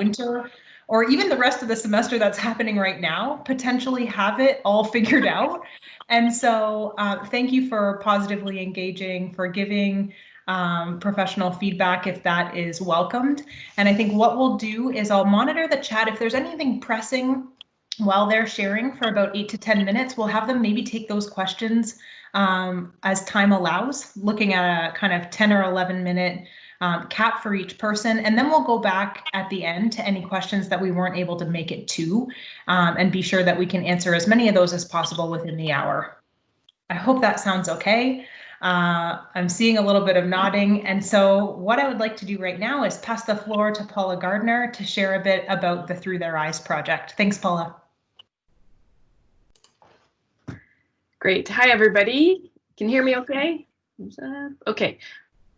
winter or even the rest of the semester that's happening right now potentially have it all figured out. And so uh, thank you for positively engaging, for giving um, professional feedback if that is welcomed. And I think what we'll do is I'll monitor the chat. If there's anything pressing while they're sharing for about eight to 10 minutes, we'll have them maybe take those questions um, as time allows, looking at a kind of 10 or 11 minute um, cap for each person. And then we'll go back at the end to any questions that we weren't able to make it to um, and be sure that we can answer as many of those as possible within the hour. I hope that sounds okay. Uh, I'm seeing a little bit of nodding. And so what I would like to do right now is pass the floor to Paula Gardner to share a bit about the Through Their Eyes project. Thanks, Paula. Great. Hi, everybody. Can you hear me okay? Okay.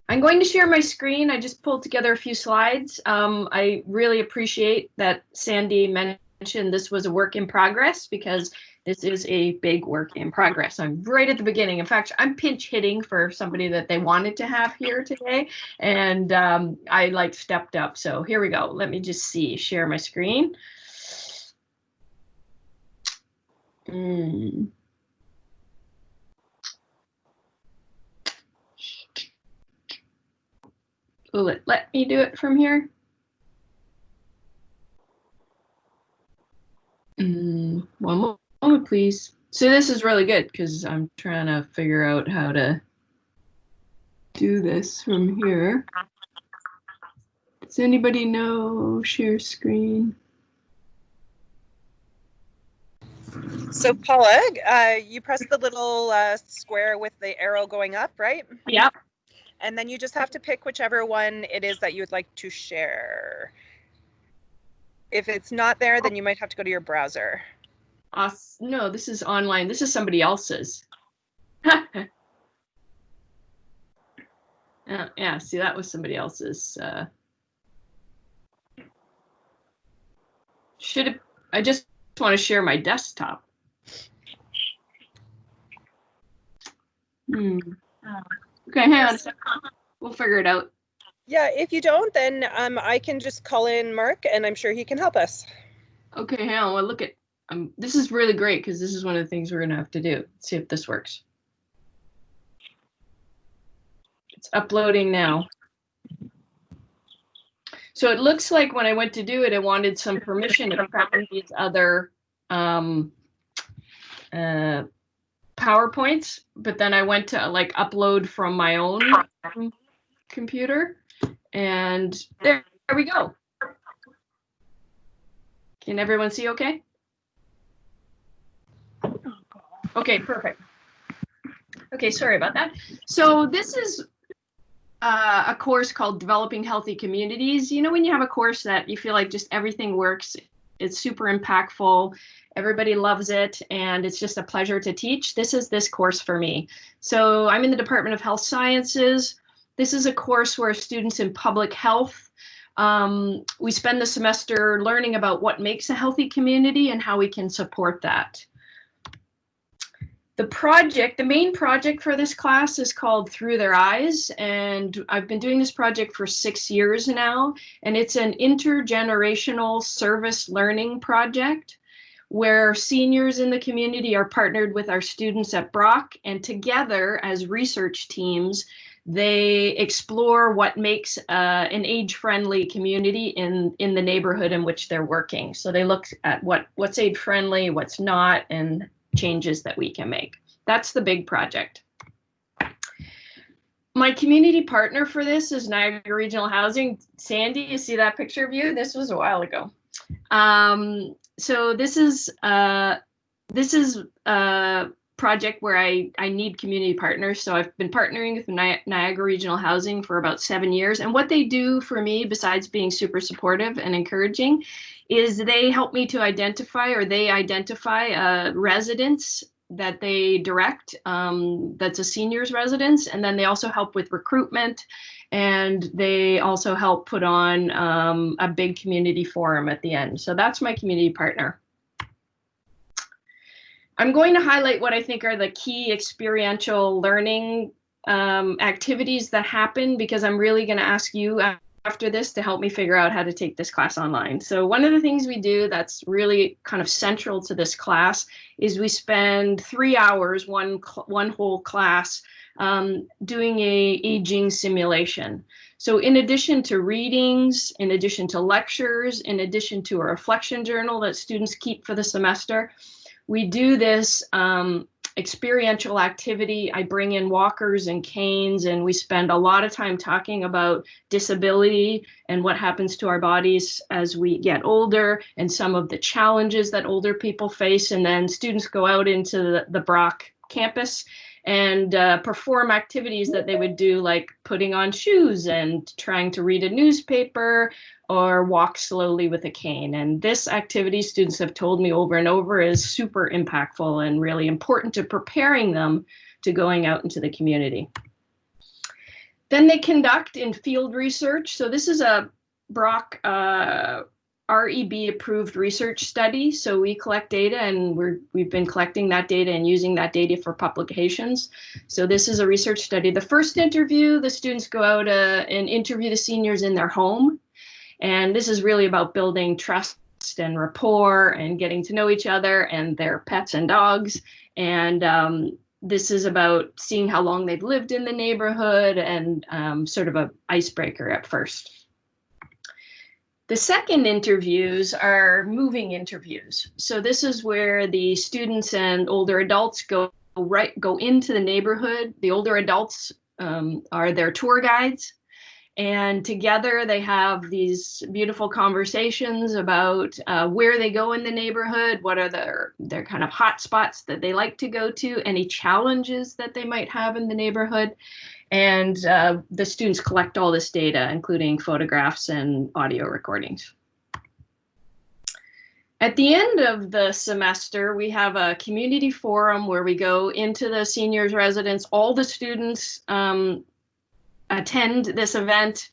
I'm going to share my screen. I just pulled together a few slides. Um, I really appreciate that Sandy mentioned this was a work in progress because this is a big work in progress. I'm right at the beginning. In fact, I'm pinch hitting for somebody that they wanted to have here today, and um, I like stepped up. So here we go. Let me just see, share my screen. Mm. Will it let me do it from here? Mm, one moment, please. So this is really good because I'm trying to figure out how to do this from here. Does anybody know share screen? So Paula, uh, you press the little uh, square with the arrow going up, right? Yep. And then you just have to pick whichever one it is that you would like to share. If it's not there, then you might have to go to your browser. Uh, no, this is online. This is somebody else's. uh, yeah, see, that was somebody else's. Uh, should have, I just want to share my desktop. Hmm. Okay, hang on. We'll figure it out. Yeah, if you don't, then um, I can just call in Mark and I'm sure he can help us. Okay, hang on. Well, look at um, this is really great because this is one of the things we're going to have to do. See if this works. It's uploading now. So it looks like when I went to do it, I wanted some permission to find these other um, uh, PowerPoints, but then I went to like upload from my own computer and there, there we go. Can everyone see okay? Okay, perfect. Okay, sorry about that. So this is uh, a course called Developing Healthy Communities. You know, when you have a course that you feel like just everything works, it's super impactful, everybody loves it, and it's just a pleasure to teach. This is this course for me. So I'm in the Department of Health Sciences. This is a course where students in public health um, we spend the semester learning about what makes a healthy community and how we can support that. The project, the main project for this class is called Through Their Eyes, and I've been doing this project for six years now, and it's an intergenerational service learning project where seniors in the community are partnered with our students at Brock, and together as research teams, they explore what makes uh, an age-friendly community in in the neighborhood in which they're working. So they look at what what's age-friendly, what's not, and changes that we can make. That's the big project. My community partner for this is Niagara Regional Housing. Sandy, you see that picture of you? This was a while ago. Um, so this is uh, this is a project where I, I need community partners. So I've been partnering with Ni Niagara Regional Housing for about seven years. And what they do for me, besides being super supportive and encouraging, is they help me to identify or they identify uh, residents that they direct um, that's a seniors residence and then they also help with recruitment and they also help put on um, a big community forum at the end so that's my community partner i'm going to highlight what i think are the key experiential learning um, activities that happen because i'm really going to ask you after this to help me figure out how to take this class online. So one of the things we do that's really kind of central to this class is we spend three hours, one, one whole class, um, doing a aging simulation. So in addition to readings, in addition to lectures, in addition to a reflection journal that students keep for the semester, we do this um, experiential activity. I bring in walkers and canes, and we spend a lot of time talking about disability and what happens to our bodies as we get older and some of the challenges that older people face. And then students go out into the, the Brock campus and uh, perform activities that they would do like putting on shoes and trying to read a newspaper or walk slowly with a cane. And this activity, students have told me over and over, is super impactful and really important to preparing them to going out into the community. Then they conduct in field research. So this is a Brock uh, REB approved research study. So we collect data and we're, we've been collecting that data and using that data for publications. So this is a research study. The first interview, the students go out uh, and interview the seniors in their home. And this is really about building trust and rapport and getting to know each other and their pets and dogs. And um, this is about seeing how long they've lived in the neighborhood and um, sort of a icebreaker at first. The second interviews are moving interviews. So this is where the students and older adults go right go into the neighborhood. The older adults um, are their tour guides and together they have these beautiful conversations about uh, where they go in the neighborhood what are their their kind of hot spots that they like to go to any challenges that they might have in the neighborhood and uh, the students collect all this data, including photographs and audio recordings. At the end of the semester, we have a community forum where we go into the seniors residence. All the students um, attend this event.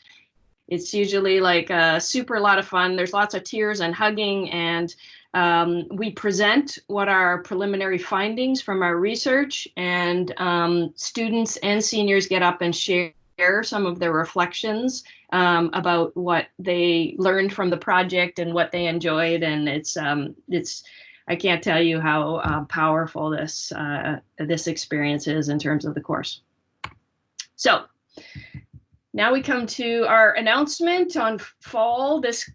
It's usually like a super lot of fun. There's lots of tears and hugging and um, we present what our preliminary findings from our research and um, students and seniors get up and share some of their reflections um, about what they learned from the project and what they enjoyed. And it's, um, it's, I can't tell you how uh, powerful this, uh, this experience is in terms of the course. So now we come to our announcement on fall this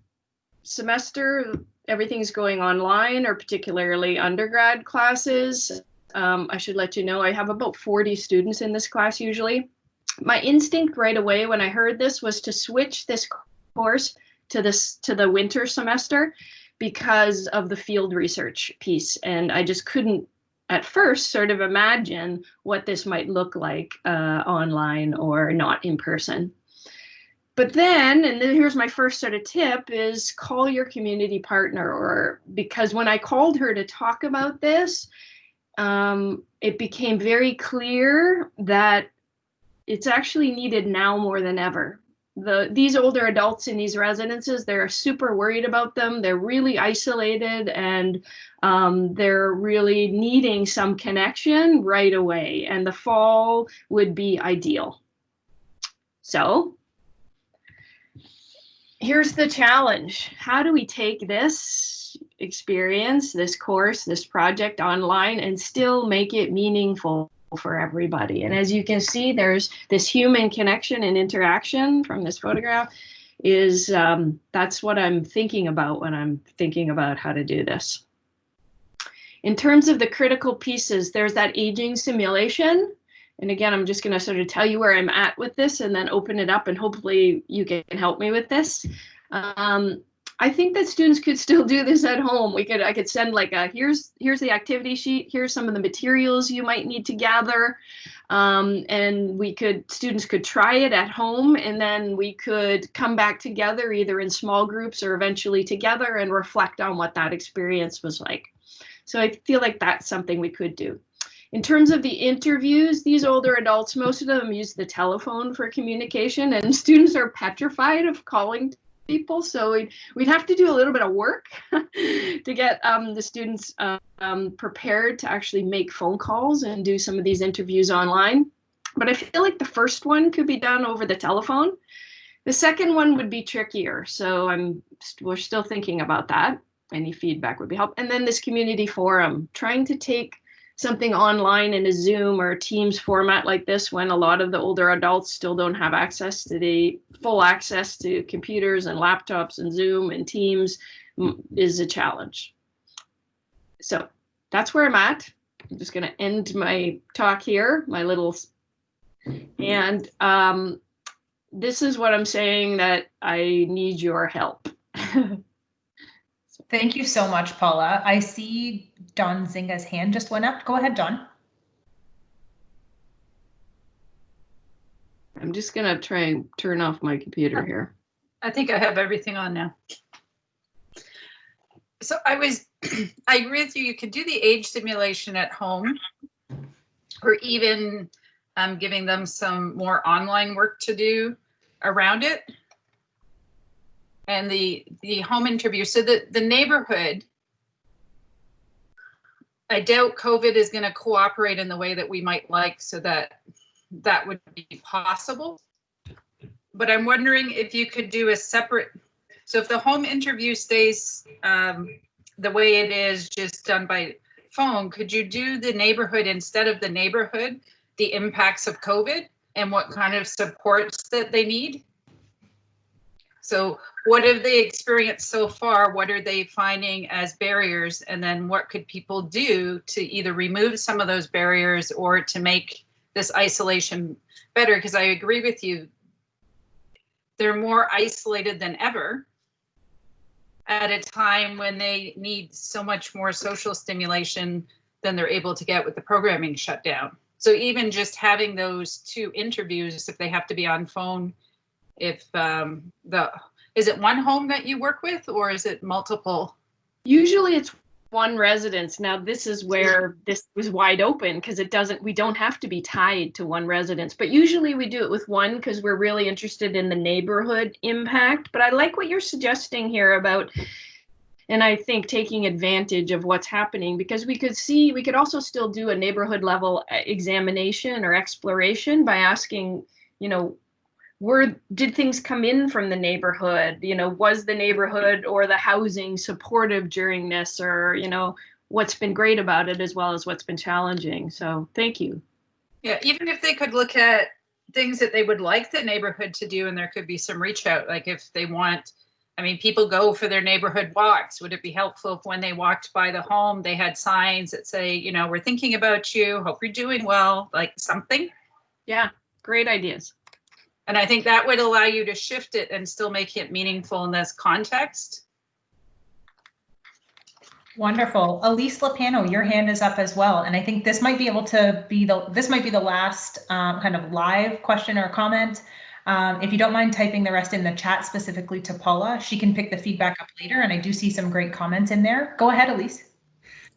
semester everything's going online or particularly undergrad classes. Um, I should let you know I have about 40 students in this class usually. My instinct right away when I heard this was to switch this course to this to the winter semester because of the field research piece and I just couldn't at first sort of imagine what this might look like uh, online or not in person but then and then here's my first sort of tip is call your community partner or because when i called her to talk about this um, it became very clear that it's actually needed now more than ever. The these older adults in these residences they're super worried about them. They're really isolated and um, they're really needing some connection right away. And the fall would be ideal. So here's the challenge. How do we take this experience, this course, this project online and still make it meaningful for everybody? And as you can see, there's this human connection and interaction from this photograph is um, that's what I'm thinking about when I'm thinking about how to do this. In terms of the critical pieces, there's that aging simulation and again, I'm just going to sort of tell you where I'm at with this and then open it up and hopefully you can help me with this. Um, I think that students could still do this at home. We could, I could send like a, here's, here's the activity sheet. Here's some of the materials you might need to gather. Um, and we could, students could try it at home and then we could come back together either in small groups or eventually together and reflect on what that experience was like. So I feel like that's something we could do. In terms of the interviews, these older adults, most of them use the telephone for communication and students are petrified of calling people. So we'd, we'd have to do a little bit of work to get um, the students um, prepared to actually make phone calls and do some of these interviews online. But I feel like the first one could be done over the telephone The second one would be trickier, so I'm we're still thinking about that. Any feedback would be helpful. And then this community forum, trying to take something online in a Zoom or a Teams format like this when a lot of the older adults still don't have access to the full access to computers and laptops and Zoom and Teams is a challenge. So that's where I'm at. I'm just going to end my talk here, my little, and um, this is what I'm saying that I need your help. Thank you so much, Paula. I see Dawn Zinga's hand just went up. Go ahead, Dawn. I'm just gonna try and turn off my computer here. I think I have everything on now. So I was, I agree with you, you could do the age simulation at home or even um, giving them some more online work to do around it. And the, the home interview, so the, the neighborhood, I doubt COVID is gonna cooperate in the way that we might like so that that would be possible. But I'm wondering if you could do a separate, so if the home interview stays um, the way it is, just done by phone, could you do the neighborhood instead of the neighborhood, the impacts of COVID and what kind of supports that they need? So what have they experienced so far? What are they finding as barriers? And then what could people do to either remove some of those barriers or to make this isolation better? Because I agree with you, they're more isolated than ever at a time when they need so much more social stimulation than they're able to get with the programming shut down. So even just having those two interviews, if they have to be on phone, if um, the, is it one home that you work with or is it multiple? Usually it's one residence. Now this is where this was wide open because it doesn't, we don't have to be tied to one residence, but usually we do it with one because we're really interested in the neighborhood impact. But I like what you're suggesting here about and I think taking advantage of what's happening because we could see we could also still do a neighborhood level uh, examination or exploration by asking, you know, were did things come in from the neighborhood? You know was the neighborhood or the housing supportive during this or you know what's been great about it as well as what's been challenging? So thank you. Yeah even if they could look at things that they would like the neighborhood to do and there could be some reach out like if they want i mean people go for their neighborhood walks. Would it be helpful if when they walked by the home they had signs that say you know we're thinking about you. Hope you're doing well like something? Yeah great ideas and I think that would allow you to shift it and still make it meaningful in this context. Wonderful. Elise Lapano, your hand is up as well. And I think this might be able to be the, this might be the last um, kind of live question or comment. Um, if you don't mind typing the rest in the chat specifically to Paula, she can pick the feedback up later. And I do see some great comments in there. Go ahead, Elise.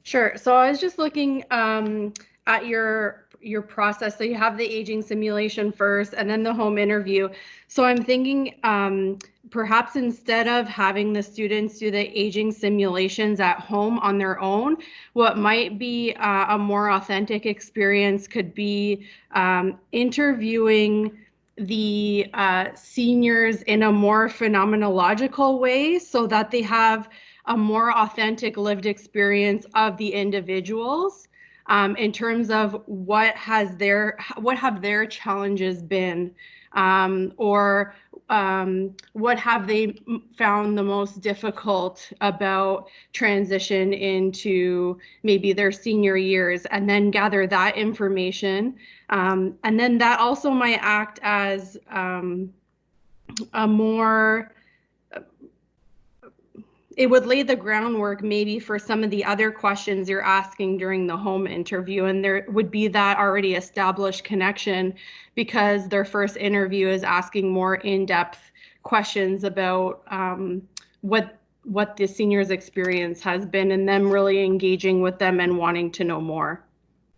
Sure. So I was just looking um, at your your process. So you have the aging simulation first and then the home interview. So I'm thinking um, perhaps instead of having the students do the aging simulations at home on their own, what might be uh, a more authentic experience could be um, interviewing the uh, seniors in a more phenomenological way so that they have a more authentic lived experience of the individuals um, in terms of what has their what have their challenges been um, or um, what have they found the most difficult about transition into maybe their senior years and then gather that information. Um, and then that also might act as um, a more it would lay the groundwork maybe for some of the other questions you're asking during the home interview. And there would be that already established connection because their first interview is asking more in-depth questions about um, what what the seniors experience has been and them really engaging with them and wanting to know more.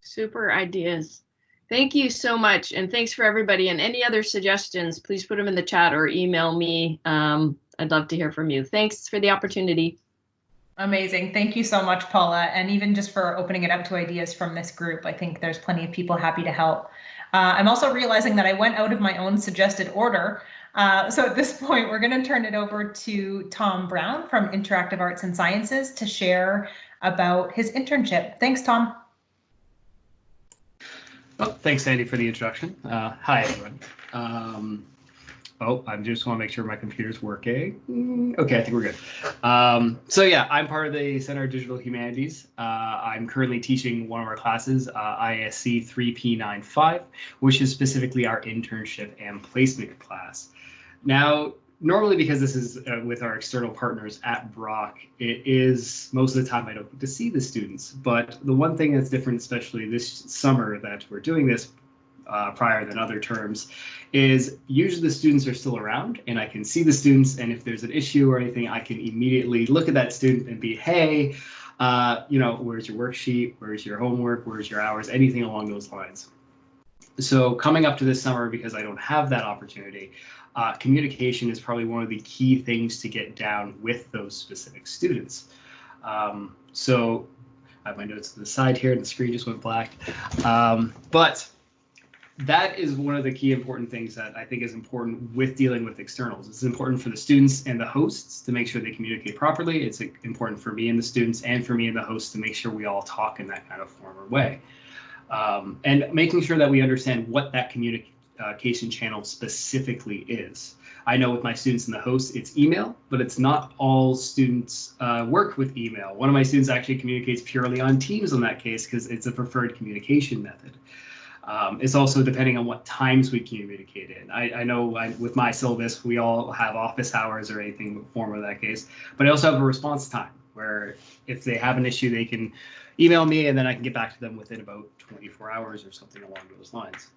Super ideas. Thank you so much. And thanks for everybody. And any other suggestions please put them in the chat or email me um, I'd love to hear from you. Thanks for the opportunity. Amazing. Thank you so much, Paula. And even just for opening it up to ideas from this group, I think there's plenty of people happy to help. Uh, I'm also realizing that I went out of my own suggested order Uh, so at this point, we're going to turn it over to Tom Brown from Interactive Arts and Sciences to share about his internship. Thanks, Tom. Oh, thanks, Sandy, for the introduction. Uh, hi, everyone. Um, oh, I just want to make sure my computer's working. Okay, I think we're good. Um, so yeah, I'm part of the Center of Digital Humanities. Uh, I'm currently teaching one of our classes, uh, ISC 3P95, which is specifically our internship and placement class. Now, normally because this is uh, with our external partners at Brock, it is most of the time I don't get to see the students. But the one thing that's different, especially this summer that we're doing this uh, prior than other terms, is usually the students are still around and I can see the students. And if there's an issue or anything, I can immediately look at that student and be, hey, uh, you know, where's your worksheet? Where's your homework? Where's your hours? Anything along those lines. So coming up to this summer, because I don't have that opportunity, uh, communication is probably one of the key things to get down with those specific students. Um, so I have my notes to the side here and the screen just went black. Um, but that is one of the key important things that I think is important with dealing with externals. It's important for the students and the hosts to make sure they communicate properly. It's important for me and the students and for me and the hosts to make sure we all talk in that kind of form or way. Um, and making sure that we understand what that communication channel specifically is. I know with my students and the hosts, it's email, but it's not all students uh, work with email. One of my students actually communicates purely on Teams in that case because it's a preferred communication method. Um, it's also depending on what times we communicate in. I, I know I, with my syllabus, we all have office hours or anything form of that case, but I also have a response time where if they have an issue, they can email me and then I can get back to them within about 24 hours or something along those lines.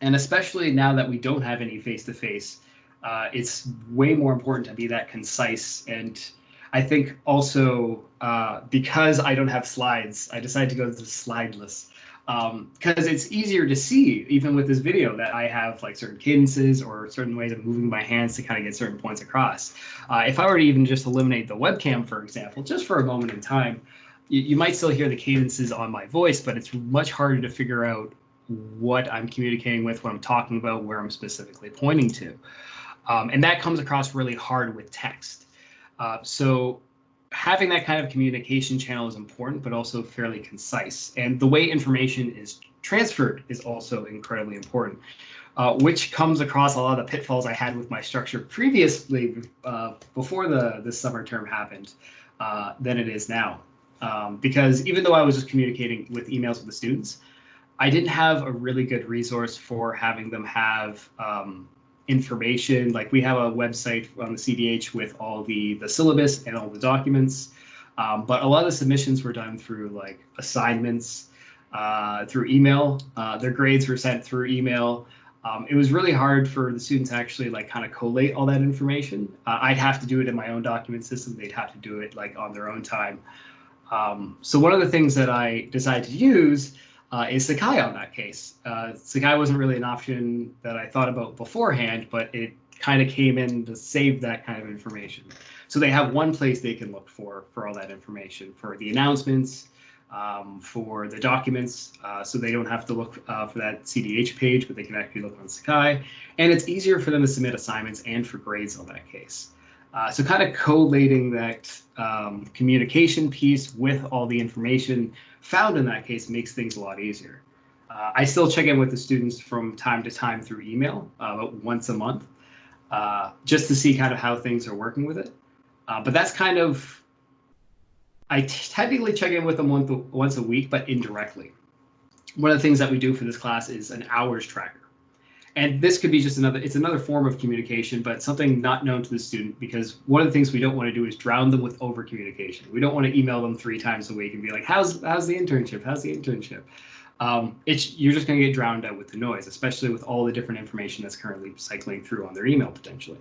And especially now that we don't have any face-to-face, uh, it's way more important to be that concise. And I think also uh, because I don't have slides, I decided to go to the slideless because um, it's easier to see even with this video that I have like certain cadences or certain ways of moving my hands to kind of get certain points across. Uh, if I were to even just eliminate the webcam, for example, just for a moment in time, you, you might still hear the cadences on my voice, but it's much harder to figure out what I'm communicating with, what I'm talking about, where I'm specifically pointing to. Um, and that comes across really hard with text. Uh, so having that kind of communication channel is important, but also fairly concise. And the way information is transferred is also incredibly important, uh, which comes across a lot of the pitfalls I had with my structure previously uh, before the, the summer term happened uh, than it is now. Um, because even though I was just communicating with emails with the students, I didn't have a really good resource for having them have um, information. Like we have a website on the CDH with all the the syllabus and all the documents. Um, but a lot of the submissions were done through like assignments, uh, through email. Uh, their grades were sent through email. Um, it was really hard for the students actually like kind of collate all that information. Uh, I'd have to do it in my own document system. They'd have to do it like on their own time. Um, so one of the things that I decided to use uh, is Sakai on that case. Uh, Sakai wasn't really an option that I thought about beforehand, but it kind of came in to save that kind of information. So they have one place they can look for for all that information for the announcements, um, for the documents, uh, so they don't have to look uh, for that CDH page, but they can actually look on Sakai. And it's easier for them to submit assignments and for grades on that case. Uh, so kind of collating that um, communication piece with all the information found in that case makes things a lot easier. Uh, I still check in with the students from time to time through email, uh, about once a month, uh, just to see kind of how things are working with it. Uh, but that's kind of, I technically check in with them once, once a week, but indirectly. One of the things that we do for this class is an hours tracker. And this could be just another, it's another form of communication, but something not known to the student because one of the things we don't want to do is drown them with over communication. We don't want to email them three times a week and be like, how's, how's the internship? How's the internship? Um, it's, you're just going to get drowned out with the noise, especially with all the different information that's currently cycling through on their email potentially.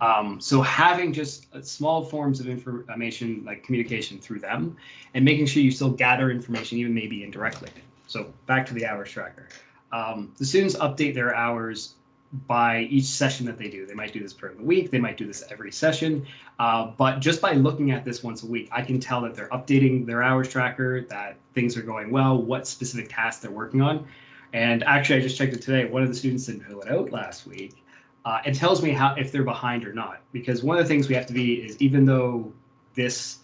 Um, so having just small forms of information like communication through them and making sure you still gather information even maybe indirectly. So back to the hours tracker. Um, the students update their hours by each session that they do. They might do this per the week, they might do this every session, uh, but just by looking at this once a week, I can tell that they're updating their hours tracker, that things are going well, what specific tasks they're working on. And actually, I just checked it today. One of the students didn't fill it out last week, uh, and tells me how if they're behind or not. Because one of the things we have to be is even though this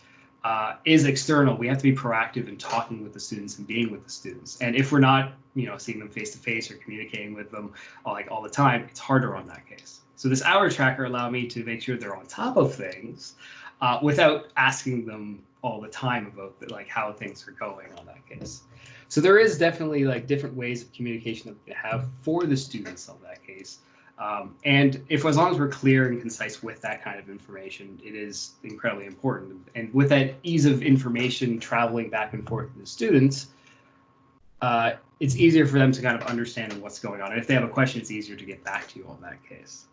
uh, is external, we have to be proactive in talking with the students and being with the students. And if we're not, you know, seeing them face to face or communicating with them uh, like all the time, it's harder on that case. So this hour tracker allowed me to make sure they're on top of things uh, without asking them all the time about the, like how things are going on that case. So there is definitely like different ways of communication that we have for the students on that case. Um, and if as long as we're clear and concise with that kind of information, it is incredibly important. And with that ease of information traveling back and forth to the students, uh, it's easier for them to kind of understand what's going on. And if they have a question, it's easier to get back to you on that case.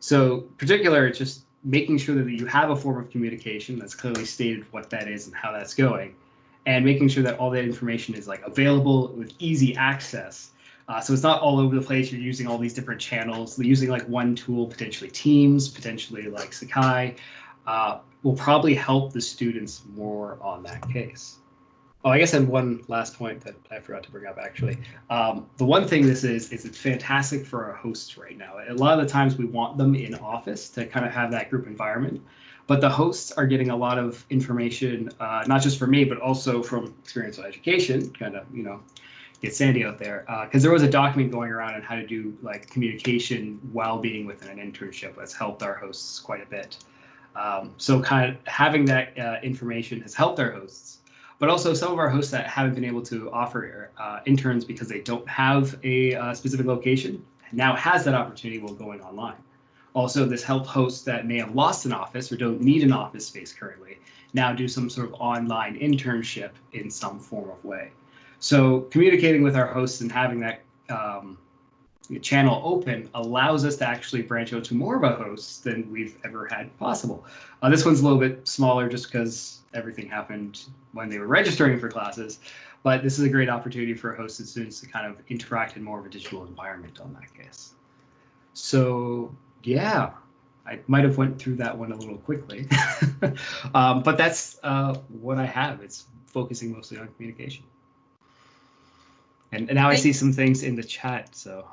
So particular, it's just making sure that you have a form of communication that's clearly stated what that is and how that's going, and making sure that all that information is like available with easy access. Uh, so it's not all over the place. You're using all these different channels. Using like one tool, potentially Teams, potentially like Sakai, uh, will probably help the students more on that case. Oh, I guess have one last point that I forgot to bring up actually. Um, the one thing this is, is it's fantastic for our hosts right now. A lot of the times we want them in office to kind of have that group environment, but the hosts are getting a lot of information, uh, not just from me, but also from experiential education, kind of, you know, get Sandy out there. Because uh, there was a document going around on how to do like communication while being within an internship that's helped our hosts quite a bit. Um, so kind of having that uh, information has helped our hosts but also some of our hosts that haven't been able to offer uh, interns because they don't have a uh, specific location now has that opportunity while going online. Also, this helped hosts that may have lost an office or don't need an office space currently now do some sort of online internship in some form of way. So communicating with our hosts and having that um, channel open allows us to actually branch out to more of a host than we've ever had possible. Uh, this one's a little bit smaller just because everything happened when they were registering for classes, but this is a great opportunity for hosts and students to kind of interact in more of a digital environment on that case. So yeah, I might have went through that one a little quickly, um, but that's uh, what I have. It's focusing mostly on communication. And, and now I see some things in the chat, so.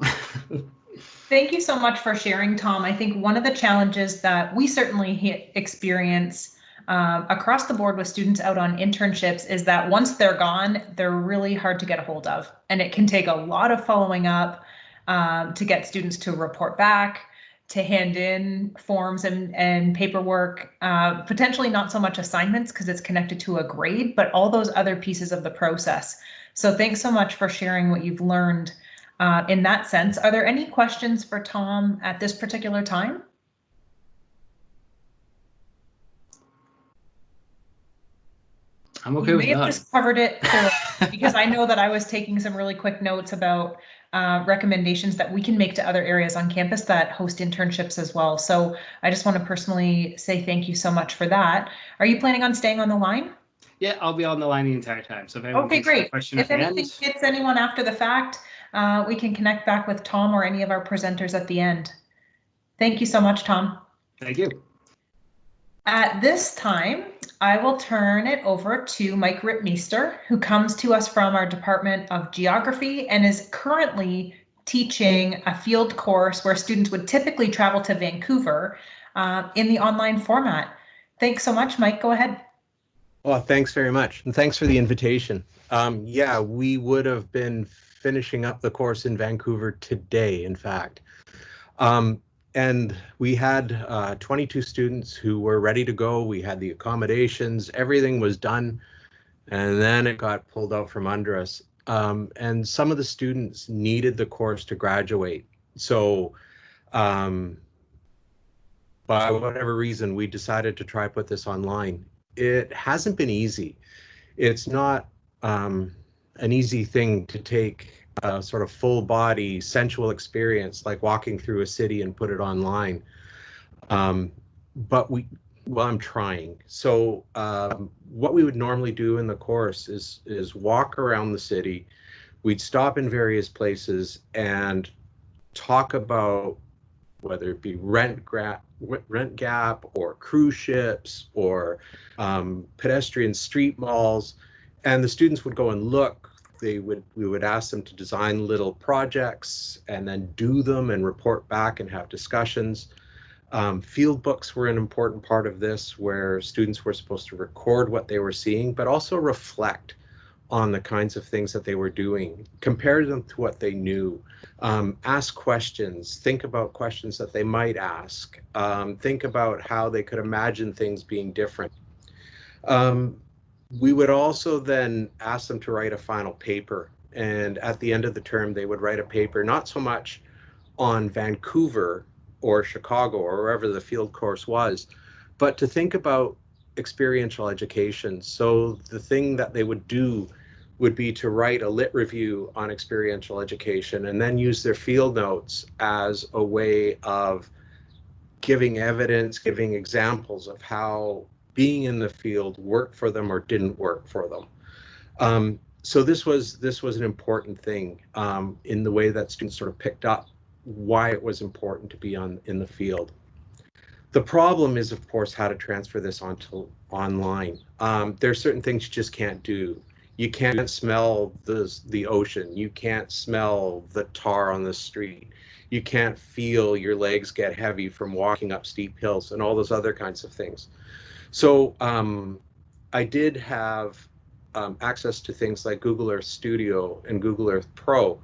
Thank you so much for sharing, Tom. I think one of the challenges that we certainly experience um, across the board with students out on internships is that once they're gone, they're really hard to get a hold of. And it can take a lot of following up um, to get students to report back, to hand in forms and, and paperwork, uh, potentially not so much assignments because it's connected to a grade, but all those other pieces of the process. So thanks so much for sharing what you've learned uh, in that sense. Are there any questions for Tom at this particular time? I'm okay you with may have that. just covered it because I know that I was taking some really quick notes about uh, recommendations that we can make to other areas on campus that host internships as well. So I just want to personally say thank you so much for that. Are you planning on staying on the line? Yeah, I'll be on the line the entire time. So if anyone Okay, thinks of a great. question If anything end, hits anyone after the fact, uh, we can connect back with Tom or any of our presenters at the end. Thank you so much, Tom. thank you. At this time, I will turn it over to Mike Ripmeester, who comes to us from our Department of Geography and is currently teaching a field course where students would typically travel to Vancouver uh, in the online format. Thanks so much, Mike. Go ahead. Well, thanks very much. And thanks for the invitation. Um, yeah, we would have been finishing up the course in Vancouver today, in fact. Um, and we had uh, 22 students who were ready to go. We had the accommodations, everything was done. And then it got pulled out from under us. Um, and some of the students needed the course to graduate. So um, by whatever reason, we decided to try put this online. It hasn't been easy. It's not um, an easy thing to take a sort of full body sensual experience like walking through a city and put it online. Um, but we, well, I'm trying. So um, what we would normally do in the course is is walk around the city. We'd stop in various places and talk about whether it be rent gra- rent gap or cruise ships or um, pedestrian street malls, and the students would go and look they would we would ask them to design little projects and then do them and report back and have discussions. Um, field books were an important part of this, where students were supposed to record what they were seeing, but also reflect on the kinds of things that they were doing, compare them to what they knew, um, ask questions, think about questions that they might ask, um, think about how they could imagine things being different. Um, we would also then ask them to write a final paper. And at the end of the term, they would write a paper, not so much on Vancouver or Chicago or wherever the field course was, but to think about experiential education. So the thing that they would do would be to write a lit review on experiential education and then use their field notes as a way of giving evidence, giving examples of how being in the field worked for them or didn't work for them. Um, so this was this was an important thing um, in the way that students sort of picked up why it was important to be on in the field. The problem is, of course, how to transfer this onto online. Um, there are certain things you just can't do. You can't smell the the ocean. You can't smell the tar on the street. You can't feel your legs get heavy from walking up steep hills and all those other kinds of things. So um, I did have um, access to things like Google Earth Studio and Google Earth Pro,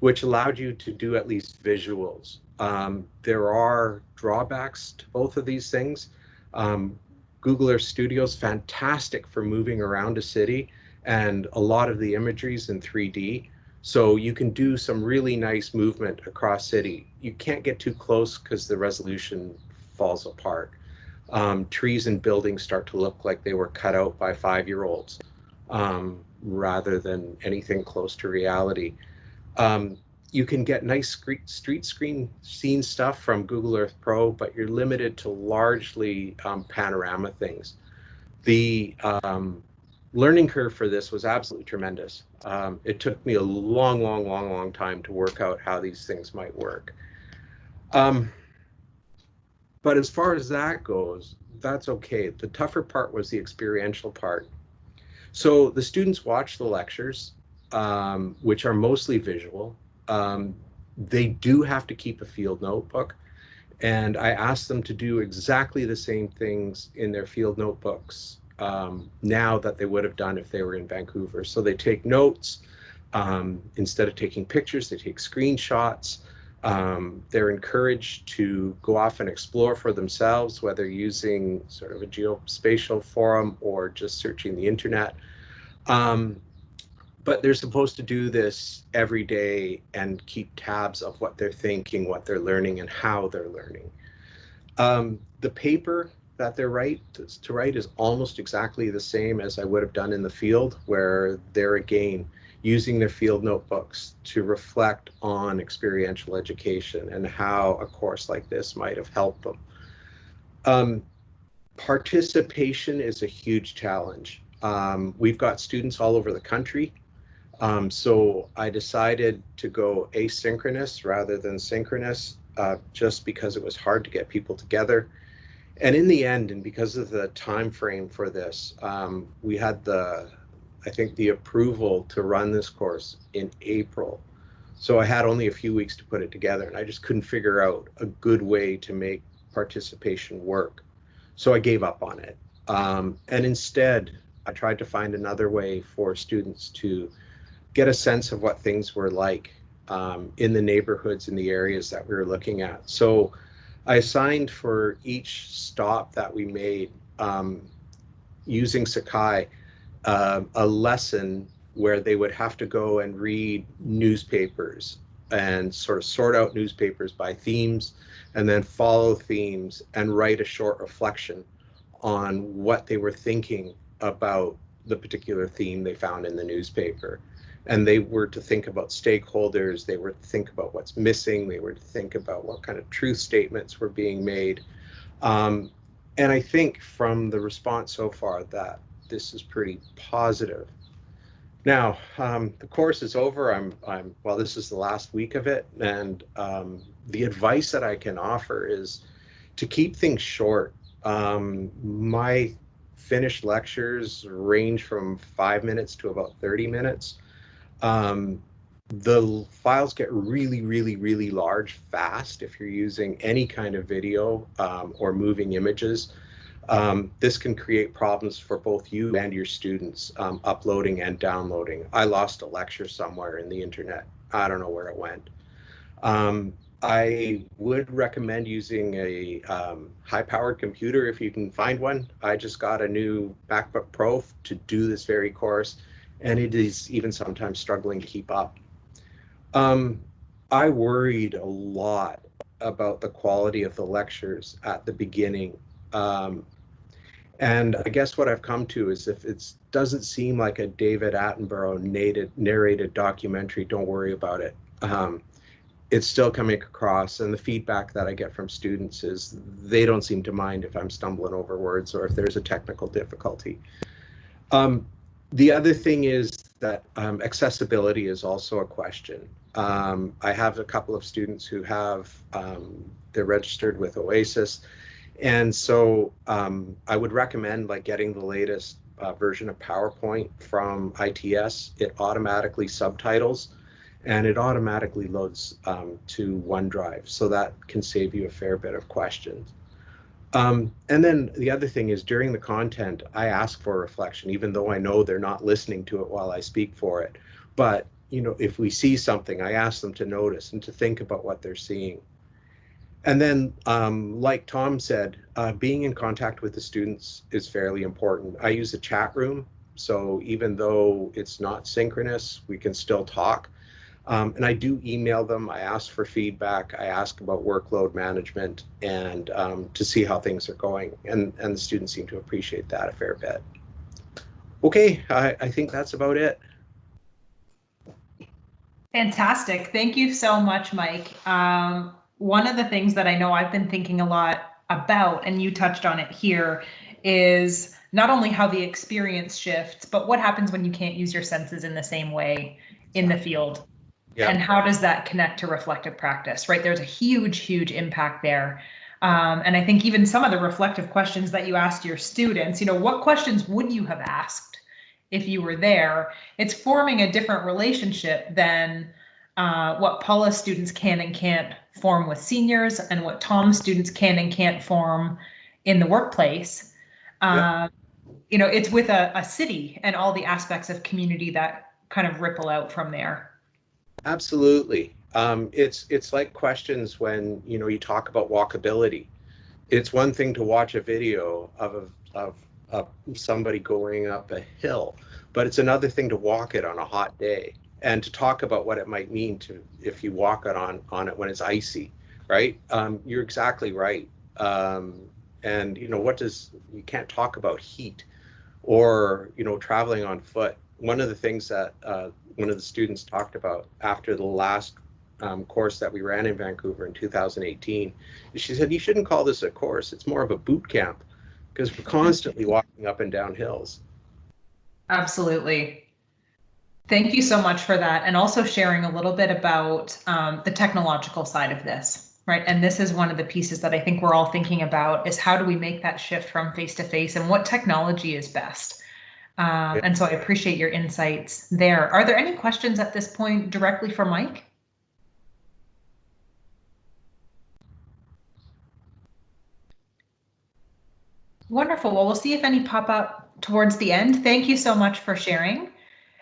which allowed you to do at least visuals. Um, there are drawbacks to both of these things. Um, Google Earth Studio is fantastic for moving around a city, and a lot of the imagery is in 3D. So you can do some really nice movement across city. You can't get too close because the resolution falls apart. Um, trees and buildings start to look like they were cut out by five-year-olds um, rather than anything close to reality. Um, you can get nice street screen scene stuff from Google Earth Pro, but you're limited to largely um, panorama things. The um, learning curve for this was absolutely tremendous. Um, it took me a long, long, long, long time to work out how these things might work. Um, but as far as that goes, that's okay. The tougher part was the experiential part. So the students watch the lectures, um, which are mostly visual. Um, they do have to keep a field notebook. And I asked them to do exactly the same things in their field notebooks um, now that they would have done if they were in Vancouver. So they take notes. Um, instead of taking pictures, they take screenshots. Um, they're encouraged to go off and explore for themselves, whether using sort of a geospatial forum or just searching the internet. Um, but they're supposed to do this every day and keep tabs of what they're thinking, what they're learning, and how they're learning. Um, the paper that they're right to, to write is almost exactly the same as I would have done in the field, where they're again using their field notebooks to reflect on experiential education and how a course like this might have helped them. Um, participation is a huge challenge. Um, we've got students all over the country. Um, so I decided to go asynchronous rather than synchronous uh, just because it was hard to get people together. And in the end, and because of the time frame for this, um, we had the I think, the approval to run this course in April. So I had only a few weeks to put it together and I just couldn't figure out a good way to make participation work. So I gave up on it. Um, and instead, I tried to find another way for students to get a sense of what things were like um, in the neighborhoods in the areas that we were looking at. So I assigned for each stop that we made um, using Sakai uh, a lesson where they would have to go and read newspapers and sort of sort out newspapers by themes and then follow themes and write a short reflection on what they were thinking about the particular theme they found in the newspaper. And they were to think about stakeholders, they were to think about what's missing, they were to think about what kind of truth statements were being made. Um, and I think from the response so far that this is pretty positive. Now, um, the course is over. I'm, I'm, well, this is the last week of it. And um, the advice that I can offer is to keep things short. Um, my finished lectures range from five minutes to about 30 minutes. Um, the files get really, really, really large fast if you're using any kind of video um, or moving images. Um, this can create problems for both you and your students um, uploading and downloading. I lost a lecture somewhere in the internet. I don't know where it went. Um, I would recommend using a um, high-powered computer if you can find one. I just got a new MacBook Pro to do this very course, and it is even sometimes struggling to keep up. Um, I worried a lot about the quality of the lectures at the beginning. Um, and I guess what I've come to is if it doesn't seem like a David Attenborough narrated, narrated documentary, don't worry about it. Um, it's still coming across and the feedback that I get from students is they don't seem to mind if I'm stumbling over words or if there's a technical difficulty. Um, the other thing is that um, accessibility is also a question. Um, I have a couple of students who have, um, they're registered with OASIS. And so um, I would recommend like getting the latest uh, version of PowerPoint from ITS. It automatically subtitles and it automatically loads um, to OneDrive. So that can save you a fair bit of questions. Um, and then the other thing is during the content, I ask for reflection, even though I know they're not listening to it while I speak for it. But, you know, if we see something, I ask them to notice and to think about what they're seeing. And then, um, like Tom said, uh, being in contact with the students is fairly important. I use a chat room. So even though it's not synchronous, we can still talk. Um, and I do email them. I ask for feedback. I ask about workload management and um, to see how things are going. And, and the students seem to appreciate that a fair bit. Okay, I, I think that's about it. Fantastic. Thank you so much, Mike. Um, one of the things that I know I've been thinking a lot about, and you touched on it here, is not only how the experience shifts, but what happens when you can't use your senses in the same way in the field. Yeah. And how does that connect to reflective practice, right? There's a huge, huge impact there. Um, and I think even some of the reflective questions that you asked your students, you know, what questions would you have asked if you were there? It's forming a different relationship than uh, what Paula's students can and can't form with seniors and what Tom's students can and can't form in the workplace. Yeah. Um, you know, it's with a, a city and all the aspects of community that kind of ripple out from there. Absolutely. Um, it's it's like questions when you know you talk about walkability. It's one thing to watch a video of of, of somebody going up a hill, but it's another thing to walk it on a hot day and to talk about what it might mean to if you walk it on on it when it's icy, right? Um, you're exactly right. Um, and you know what does you can't talk about heat or you know traveling on foot. One of the things that uh, one of the students talked about after the last um, course that we ran in Vancouver in 2018. She said, you shouldn't call this a course. It's more of a boot camp because we're constantly walking up and down hills. Absolutely. Thank you so much for that. And also sharing a little bit about um, the technological side of this, right? And this is one of the pieces that I think we're all thinking about is how do we make that shift from face to face and what technology is best? Um, and so I appreciate your insights there. Are there any questions at this point directly for Mike? Wonderful. Well, we'll see if any pop up towards the end. Thank you so much for sharing.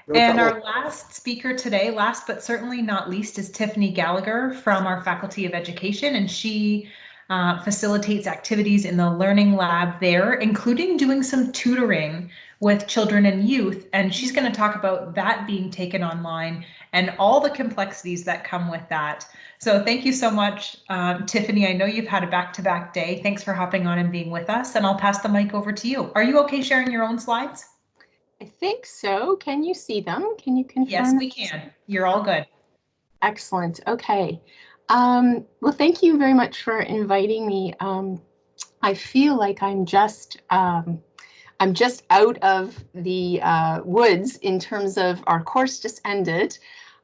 No and trouble. our last speaker today, last but certainly not least, is Tiffany Gallagher from our Faculty of Education, and she uh, facilitates activities in the Learning Lab there, including doing some tutoring with children and youth. And she's going to talk about that being taken online and all the complexities that come with that. So thank you so much, um, Tiffany. I know you've had a back-to-back day. Thanks for hopping on and being with us. And I'll pass the mic over to you. Are you okay sharing your own slides? I think so. Can you see them? Can you confirm? Yes, we can. You're all good. Excellent. Okay. Um, well, thank you very much for inviting me. Um, I feel like I'm just um, I'm just out of the uh, woods in terms of our course just ended.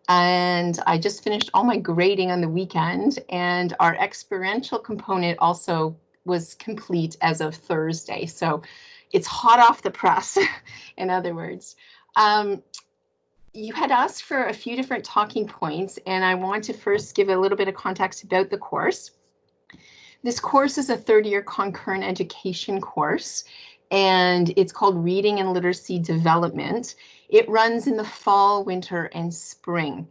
And I just finished all my grading on the weekend, and our experiential component also was complete as of Thursday. So it's hot off the press, in other words. Um, you had asked for a few different talking points, and I want to first give a little bit of context about the course. This course is a third year concurrent education course, and it's called Reading and Literacy Development. It runs in the fall, winter, and spring.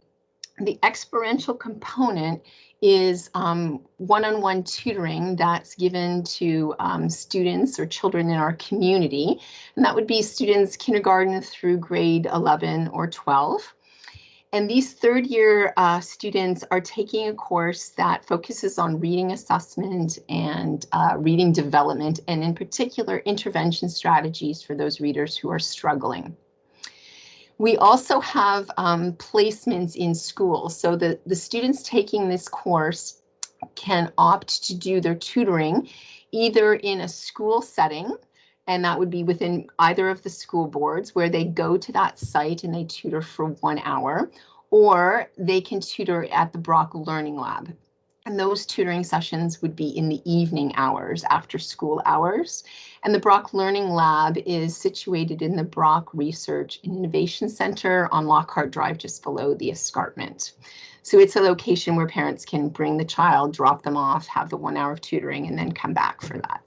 The experiential component is um, one-on-one tutoring that's given to um, students or children in our community. And that would be students kindergarten through grade 11 or 12. And these third year uh, students are taking a course that focuses on reading assessment and uh, reading development, and in particular, intervention strategies for those readers who are struggling. We also have um, placements in schools. So the, the students taking this course can opt to do their tutoring either in a school setting, and that would be within either of the school boards where they go to that site and they tutor for one hour, or they can tutor at the Brock Learning Lab. And those tutoring sessions would be in the evening hours after school hours. And the Brock Learning Lab is situated in the Brock Research and Innovation Center on Lockhart Drive, just below the escarpment. So it's a location where parents can bring the child, drop them off, have the one hour of tutoring, and then come back for that.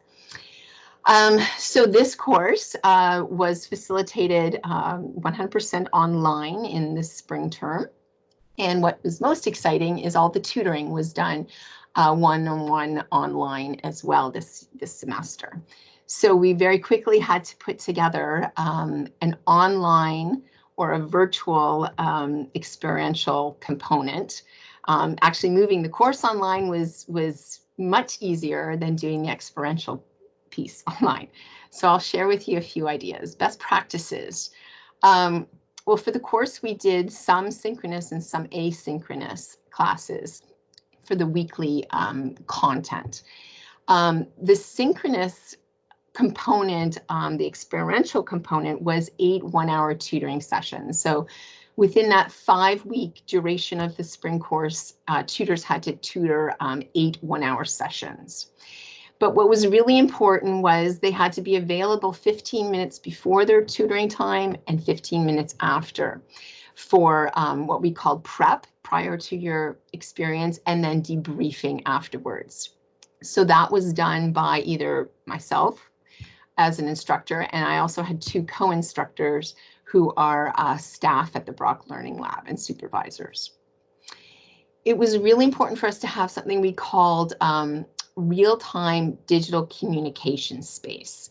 Um, so this course uh, was facilitated 100% um, online in the spring term. And what was most exciting is all the tutoring was done uh, one-on-one -on -one online as well this, this semester. So we very quickly had to put together um, an online or a virtual um, experiential component. Um, actually moving the course online was, was much easier than doing the experiential piece online. So I'll share with you a few ideas. Best practices. Um, well, for the course, we did some synchronous and some asynchronous classes for the weekly um, content. Um, the synchronous component, um, the experiential component was eight one-hour tutoring sessions. So within that five-week duration of the spring course, uh, tutors had to tutor um, eight one-hour sessions. But what was really important was they had to be available 15 minutes before their tutoring time and 15 minutes after for um, what we called prep prior to your experience and then debriefing afterwards. So that was done by either myself as an instructor, and I also had two co-instructors who are uh, staff at the Brock Learning Lab and supervisors. It was really important for us to have something we called um, real-time digital communication space.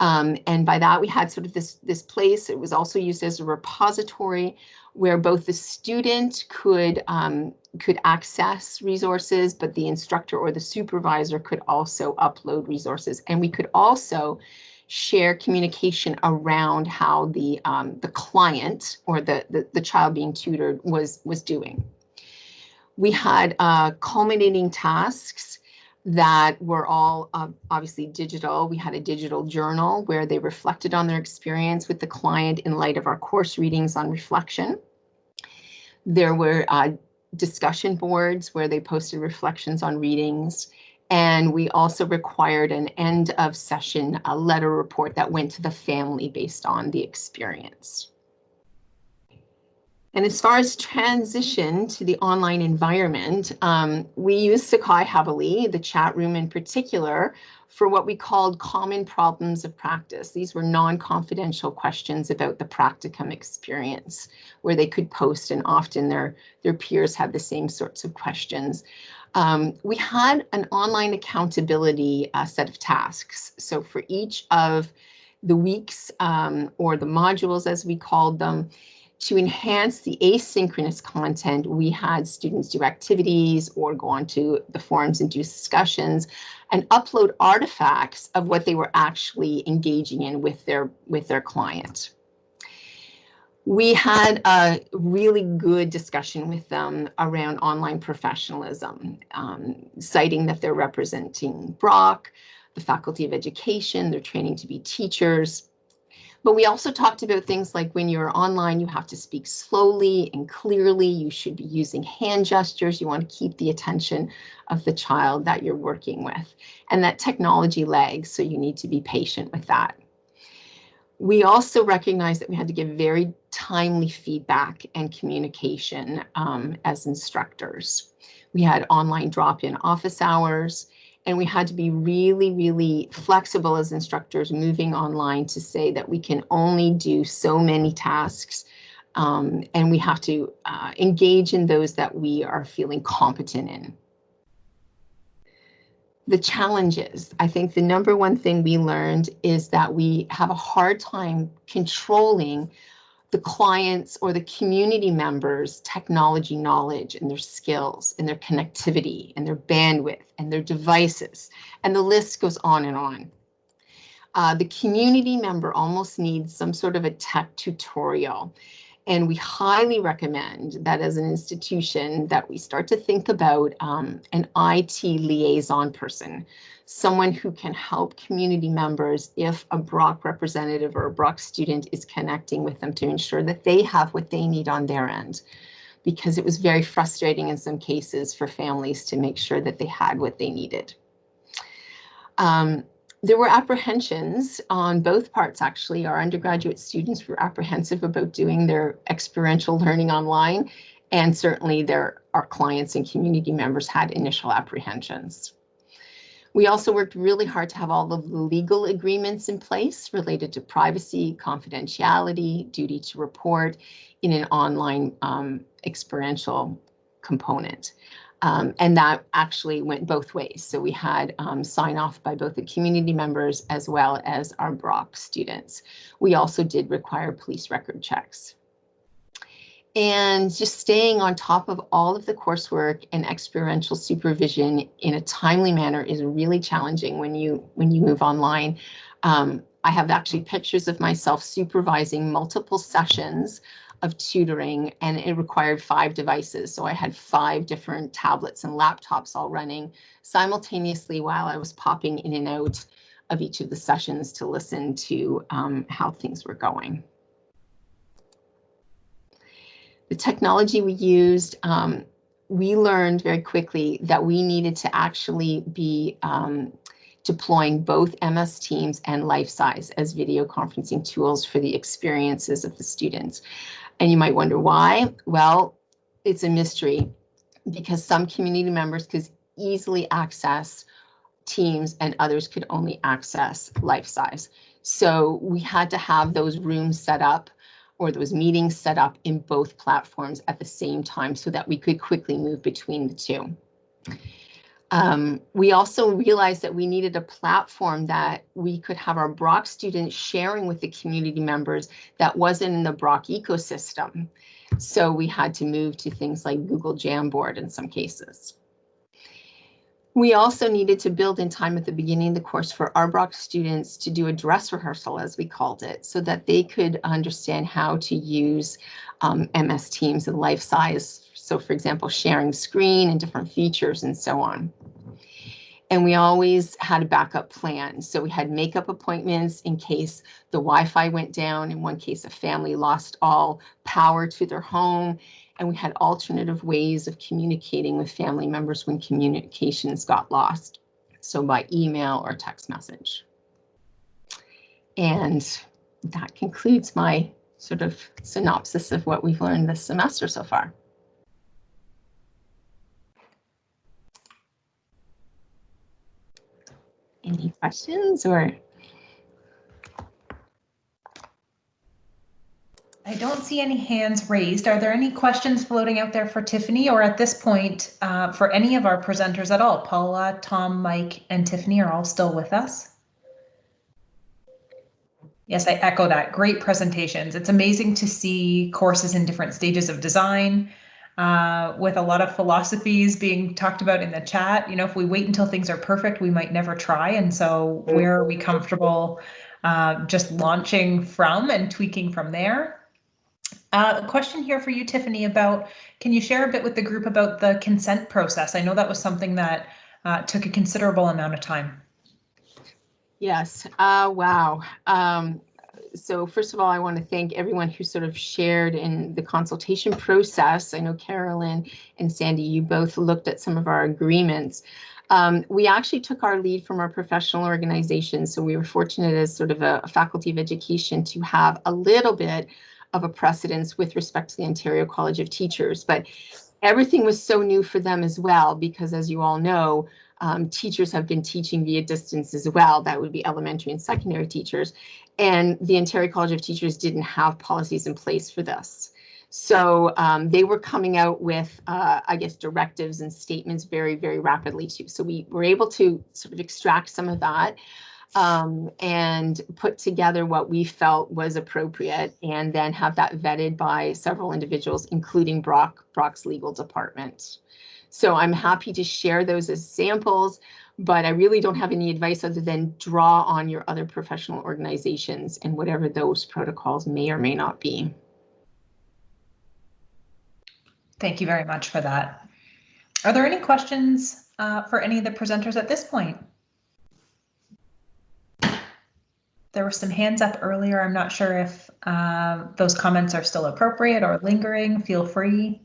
Um, and by that, we had sort of this, this place. It was also used as a repository where both the student could um, could access resources, but the instructor or the supervisor could also upload resources. And we could also share communication around how the um, the client or the, the, the child being tutored was was doing. We had uh, culminating tasks that were all uh, obviously digital. We had a digital journal where they reflected on their experience with the client in light of our course readings on reflection. There were uh, discussion boards where they posted reflections on readings. And we also required an end of session a letter report that went to the family based on the experience. And as far as transition to the online environment, um, we use Sakai heavily, the chat room in particular, for what we called common problems of practice. These were non-confidential questions about the practicum experience, where they could post and often their, their peers had the same sorts of questions. Um, we had an online accountability uh, set of tasks. So for each of the weeks um, or the modules, as we called them, to enhance the asynchronous content, we had students do activities or go onto the forums and do discussions and upload artifacts of what they were actually engaging in with their with their client. We had a really good discussion with them around online professionalism, um, citing that they're representing Brock, the Faculty of Education, they're training to be teachers, but we also talked about things like when you're online, you have to speak slowly and clearly. You should be using hand gestures. You want to keep the attention of the child that you're working with. And that technology lags, so you need to be patient with that. We also recognize that we had to give very timely feedback and communication um, as instructors. We had online drop-in office hours, and we had to be really, really flexible as instructors moving online to say that we can only do so many tasks um, and we have to uh, engage in those that we are feeling competent in. The challenges, I think the number one thing we learned is that we have a hard time controlling the clients or the community members' technology knowledge and their skills and their connectivity and their bandwidth and their devices. And the list goes on and on. Uh, the community member almost needs some sort of a tech tutorial. And we highly recommend that as an institution that we start to think about um, an IT liaison person, someone who can help community members if a Brock representative or a Brock student is connecting with them to ensure that they have what they need on their end. Because it was very frustrating in some cases for families to make sure that they had what they needed. Um, there were apprehensions on both parts, actually. Our undergraduate students were apprehensive about doing their experiential learning online, and certainly their, our clients and community members had initial apprehensions. We also worked really hard to have all of the legal agreements in place related to privacy, confidentiality, duty to report in an online um, experiential component. Um, and that actually went both ways. So we had um, sign off by both the community members as well as our Brock students. We also did require police record checks. And just staying on top of all of the coursework and experiential supervision in a timely manner is really challenging when you when you move online. Um, I have actually pictures of myself supervising multiple sessions of tutoring and it required five devices. So I had five different tablets and laptops all running simultaneously while I was popping in and out of each of the sessions to listen to um, how things were going. The technology we used, um, we learned very quickly that we needed to actually be um, deploying both MS Teams and LifeSize as video conferencing tools for the experiences of the students. And you might wonder why. Well, it's a mystery because some community members could easily access Teams and others could only access LifeSize. So we had to have those rooms set up or those meetings set up in both platforms at the same time so that we could quickly move between the two. Um, we also realized that we needed a platform that we could have our Brock students sharing with the community members that wasn't in the Brock ecosystem. So we had to move to things like Google Jamboard in some cases. We also needed to build in time at the beginning of the course for our Brock students to do a dress rehearsal, as we called it, so that they could understand how to use um, MS Teams and LifeSize. So for example, sharing screen and different features and so on and we always had a backup plan. So we had makeup appointments in case the Wi-Fi went down. In one case, a family lost all power to their home. And we had alternative ways of communicating with family members when communications got lost. So by email or text message. And that concludes my sort of synopsis of what we've learned this semester so far. Any questions or? I don't see any hands raised. Are there any questions floating out there for Tiffany or at this point uh, for any of our presenters at all? Paula, Tom, Mike, and Tiffany are all still with us. Yes, I echo that. Great presentations. It's amazing to see courses in different stages of design, uh, with a lot of philosophies being talked about in the chat. You know, if we wait until things are perfect, we might never try. And so, where are we comfortable uh, just launching from and tweaking from there? Uh, a question here for you, Tiffany, about can you share a bit with the group about the consent process? I know that was something that uh, took a considerable amount of time. Yes. Uh, wow. Um, so first of all, I want to thank everyone who sort of shared in the consultation process. I know Carolyn and Sandy, you both looked at some of our agreements. Um, we actually took our lead from our professional organization, so we were fortunate as sort of a, a faculty of education to have a little bit of a precedence with respect to the Ontario College of Teachers. But everything was so new for them as well, because as you all know, um, teachers have been teaching via distance as well. That would be elementary and secondary teachers. And the Ontario College of Teachers didn't have policies in place for this. So um, they were coming out with, uh, I guess, directives and statements very, very rapidly too. So we were able to sort of extract some of that um, and put together what we felt was appropriate and then have that vetted by several individuals, including Brock, Brock's legal department. So I'm happy to share those as samples, but I really don't have any advice other than draw on your other professional organizations and whatever those protocols may or may not be. Thank you very much for that. Are there any questions uh, for any of the presenters at this point? There were some hands up earlier. I'm not sure if uh, those comments are still appropriate or lingering. Feel free.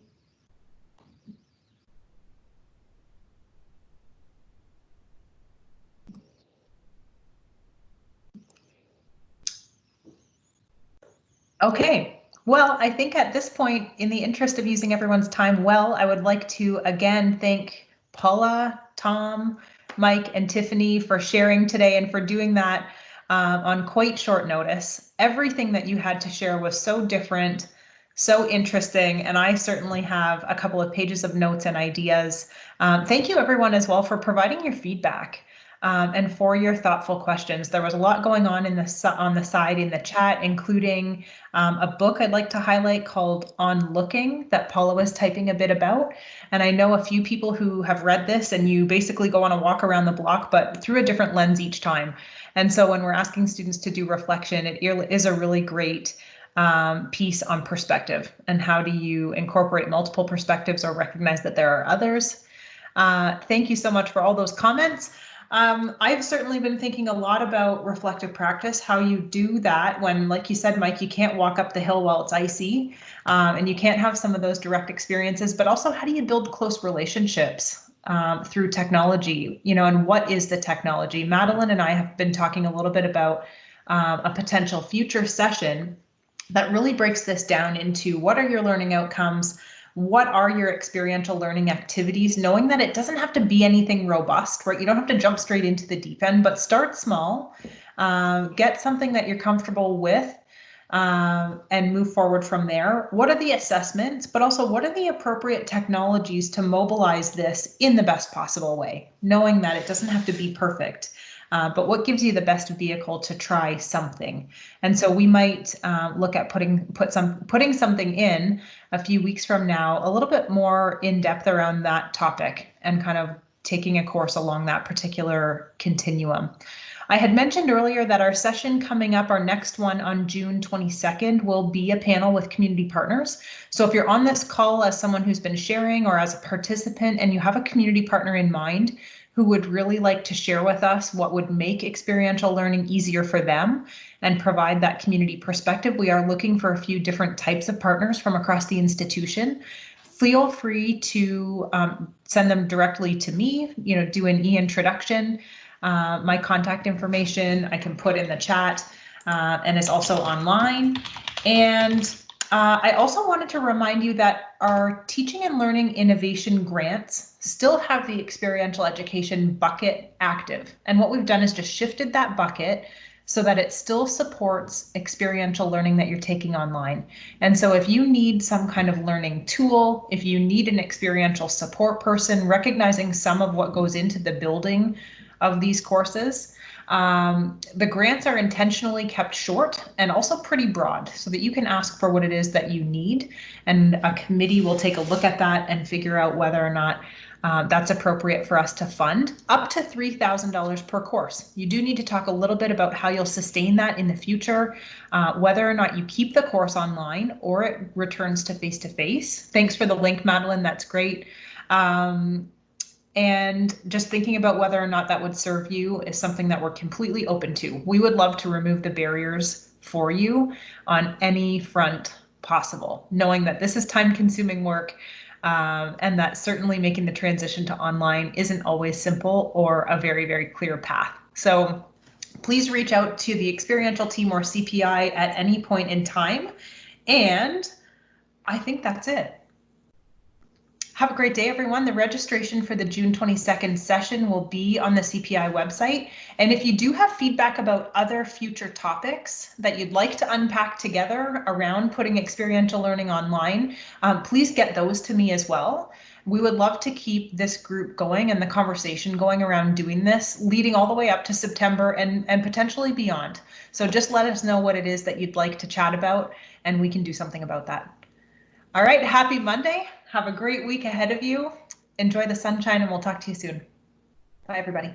Okay, well, I think at this point, in the interest of using everyone's time well, I would like to again thank Paula, Tom, Mike, and Tiffany for sharing today and for doing that um, on quite short notice. Everything that you had to share was so different, so interesting, and I certainly have a couple of pages of notes and ideas. Um, thank you everyone as well for providing your feedback um, and for your thoughtful questions. There was a lot going on in the on the side in the chat, including um, a book I'd like to highlight called On Looking that Paula was typing a bit about. And I know a few people who have read this and you basically go on a walk around the block, but through a different lens each time. And so when we're asking students to do reflection, it is a really great um, piece on perspective and how do you incorporate multiple perspectives or recognize that there are others. Uh, thank you so much for all those comments. Um, I've certainly been thinking a lot about reflective practice, how you do that when, like you said, Mike, you can't walk up the hill while it's icy um, and you can't have some of those direct experiences, but also how do you build close relationships um, through technology, you know, and what is the technology? Madeline and I have been talking a little bit about um, a potential future session that really breaks this down into what are your learning outcomes, what are your experiential learning activities, knowing that it doesn't have to be anything robust, right? You don't have to jump straight into the deep end, but start small, um, get something that you're comfortable with um, and move forward from there. What are the assessments, but also what are the appropriate technologies to mobilize this in the best possible way, knowing that it doesn't have to be perfect. Uh, but what gives you the best vehicle to try something? And so we might uh, look at putting put some putting something in a few weeks from now, a little bit more in depth around that topic and kind of taking a course along that particular continuum. I had mentioned earlier that our session coming up, our next one on June 22nd, will be a panel with community partners. So if you're on this call as someone who's been sharing or as a participant and you have a community partner in mind, who would really like to share with us what would make experiential learning easier for them and provide that community perspective. We are looking for a few different types of partners from across the institution. Feel free to um, send them directly to me, you know, do an e-introduction. Uh, my contact information I can put in the chat uh, and it's also online. And uh, I also wanted to remind you that our teaching and learning innovation grants still have the experiential education bucket active. And what we've done is just shifted that bucket so that it still supports experiential learning that you're taking online. And so if you need some kind of learning tool, if you need an experiential support person, recognizing some of what goes into the building of these courses, um, the grants are intentionally kept short and also pretty broad so that you can ask for what it is that you need and a committee will take a look at that and figure out whether or not uh, that's appropriate for us to fund up to $3,000 per course. You do need to talk a little bit about how you'll sustain that in the future, uh, whether or not you keep the course online or it returns to face-to-face. Thanks for the link, Madeline, that's great. Um, and just thinking about whether or not that would serve you is something that we're completely open to. We would love to remove the barriers for you on any front possible, knowing that this is time consuming work um, and that certainly making the transition to online isn't always simple or a very, very clear path. So please reach out to the experiential team or CPI at any point in time And I think that's it. Have a great day, everyone. The registration for the June 22nd session will be on the CPI website. And if you do have feedback about other future topics that you'd like to unpack together around putting experiential learning online, um, please get those to me as well. We would love to keep this group going and the conversation going around doing this, leading all the way up to September and, and potentially beyond. So just let us know what it is that you'd like to chat about and we can do something about that. All right, happy Monday. Have a great week ahead of you. Enjoy the sunshine and we'll talk to you soon. Bye, everybody.